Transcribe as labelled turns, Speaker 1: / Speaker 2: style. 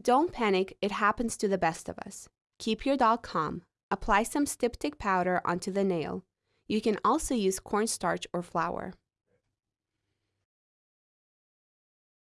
Speaker 1: Don't panic, it happens to the best of us. Keep your dog calm. Apply some styptic powder onto the nail. You can also use cornstarch or flour.